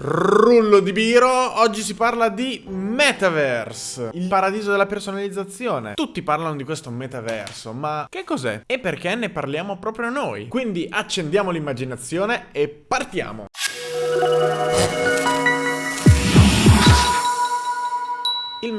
Rullo di Biro, oggi si parla di Metaverse, il paradiso della personalizzazione. Tutti parlano di questo metaverso, ma che cos'è? E perché ne parliamo proprio noi? Quindi accendiamo l'immaginazione e partiamo!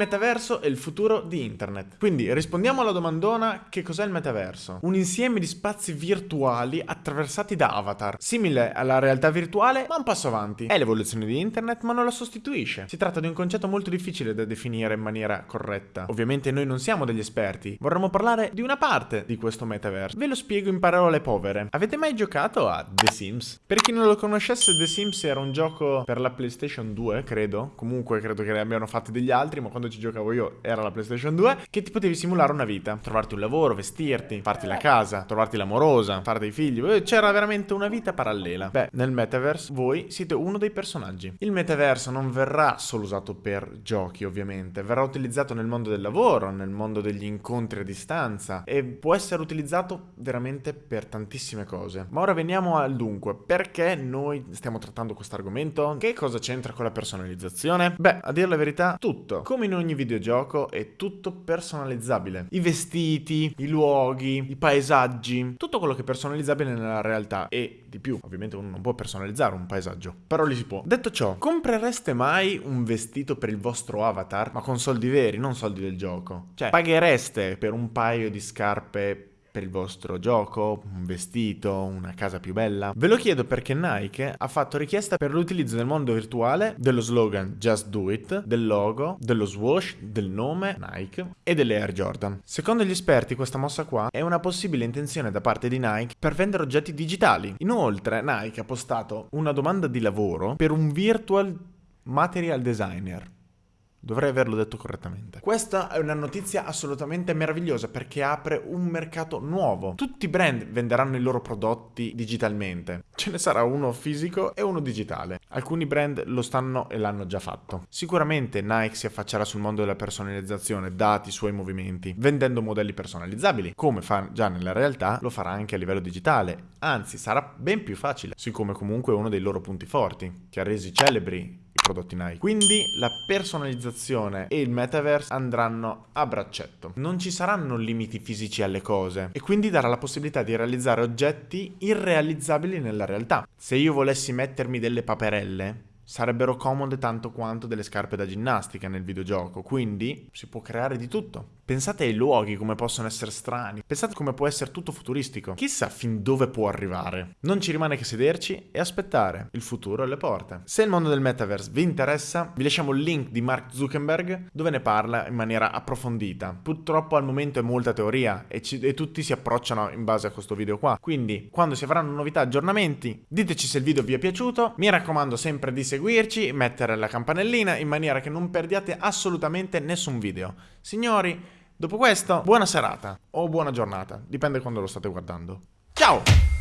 Metaverso è il futuro di internet. Quindi rispondiamo alla domandona che cos'è il metaverso? Un insieme di spazi virtuali attraversati da avatar, simile alla realtà virtuale ma un passo avanti. È l'evoluzione di internet ma non la sostituisce. Si tratta di un concetto molto difficile da definire in maniera corretta. Ovviamente noi non siamo degli esperti, vorremmo parlare di una parte di questo metaverso. Ve lo spiego in parole povere. Avete mai giocato a The Sims? Per chi non lo conoscesse The Sims era un gioco per la PlayStation 2, credo. Comunque credo che ne abbiano fatti degli altri, ma quando ci giocavo io era la PlayStation 2, che ti potevi simulare una vita, trovarti un lavoro, vestirti, farti la casa, trovarti l'amorosa, fare dei figli, eh, c'era veramente una vita parallela. Beh, nel metaverse voi siete uno dei personaggi. Il metaverso non verrà solo usato per giochi, ovviamente, verrà utilizzato nel mondo del lavoro, nel mondo degli incontri a distanza e può essere utilizzato veramente per tantissime cose. Ma ora veniamo al dunque, perché noi stiamo trattando questo argomento? Che cosa c'entra con la personalizzazione? Beh, a dire la verità, tutto. Come in ogni videogioco è tutto personalizzabile. I vestiti, i luoghi, i paesaggi, tutto quello che è personalizzabile nella realtà e di più. Ovviamente uno non può personalizzare un paesaggio, però li si può. Detto ciò, comprereste mai un vestito per il vostro avatar, ma con soldi veri, non soldi del gioco? Cioè, paghereste per un paio di scarpe per il vostro gioco, un vestito, una casa più bella? Ve lo chiedo perché Nike ha fatto richiesta per l'utilizzo nel mondo virtuale dello slogan Just Do It, del logo, dello swoosh, del nome Nike e delle Air Jordan. Secondo gli esperti questa mossa qua è una possibile intenzione da parte di Nike per vendere oggetti digitali. Inoltre Nike ha postato una domanda di lavoro per un virtual material designer. Dovrei averlo detto correttamente. Questa è una notizia assolutamente meravigliosa perché apre un mercato nuovo. Tutti i brand venderanno i loro prodotti digitalmente. Ce ne sarà uno fisico e uno digitale. Alcuni brand lo stanno e l'hanno già fatto. Sicuramente Nike si affaccerà sul mondo della personalizzazione dati i suoi movimenti, vendendo modelli personalizzabili. Come fa già nella realtà, lo farà anche a livello digitale. Anzi, sarà ben più facile, siccome comunque è uno dei loro punti forti, che ha resi celebri prodotti Nike. Quindi la personalizzazione e il metaverse andranno a braccetto. Non ci saranno limiti fisici alle cose e quindi darà la possibilità di realizzare oggetti irrealizzabili nella realtà. Se io volessi mettermi delle paperelle, sarebbero comode tanto quanto delle scarpe da ginnastica nel videogioco, quindi si può creare di tutto. Pensate ai luoghi come possono essere strani, pensate come può essere tutto futuristico. Chissà fin dove può arrivare. Non ci rimane che sederci e aspettare. Il futuro alle porte. Se il mondo del metaverse vi interessa, vi lasciamo il link di Mark Zuckerberg dove ne parla in maniera approfondita. Purtroppo al momento è molta teoria e, ci, e tutti si approcciano in base a questo video qua. Quindi quando si avranno novità, aggiornamenti, diteci se il video vi è piaciuto. Mi raccomando sempre di seguirci, mettere la campanellina in maniera che non perdiate assolutamente nessun video. Signori, Dopo questo, buona serata o buona giornata, dipende quando lo state guardando. Ciao!